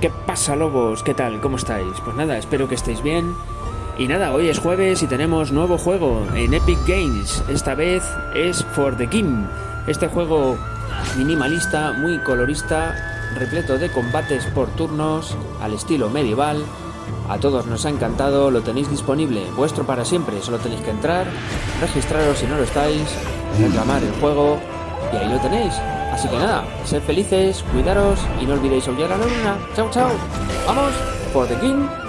¿Qué pasa, lobos? ¿Qué tal? ¿Cómo estáis? Pues nada, espero que estéis bien. Y nada, hoy es jueves y tenemos nuevo juego en Epic Games. Esta vez es For the King. Este juego minimalista, muy colorista, repleto de combates por turnos, al estilo medieval. A todos nos ha encantado, lo tenéis disponible, vuestro para siempre. Solo tenéis que entrar, registraros si no lo estáis, reclamar el juego y ahí lo tenéis. Así que nada, sed felices, cuidaros y no olvidéis aullar la luna. Chao, chao. Vamos, For the King.